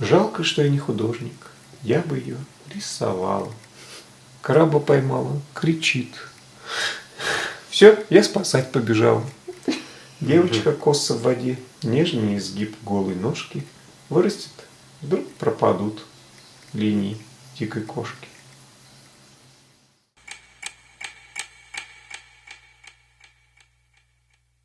Жалко, что я не художник, я бы ее рисовала. Краба поймала, кричит. Все, я спасать побежал. Девочка коса в воде, нежный изгиб голой ножки. Вырастет, вдруг пропадут линии дикой кошки.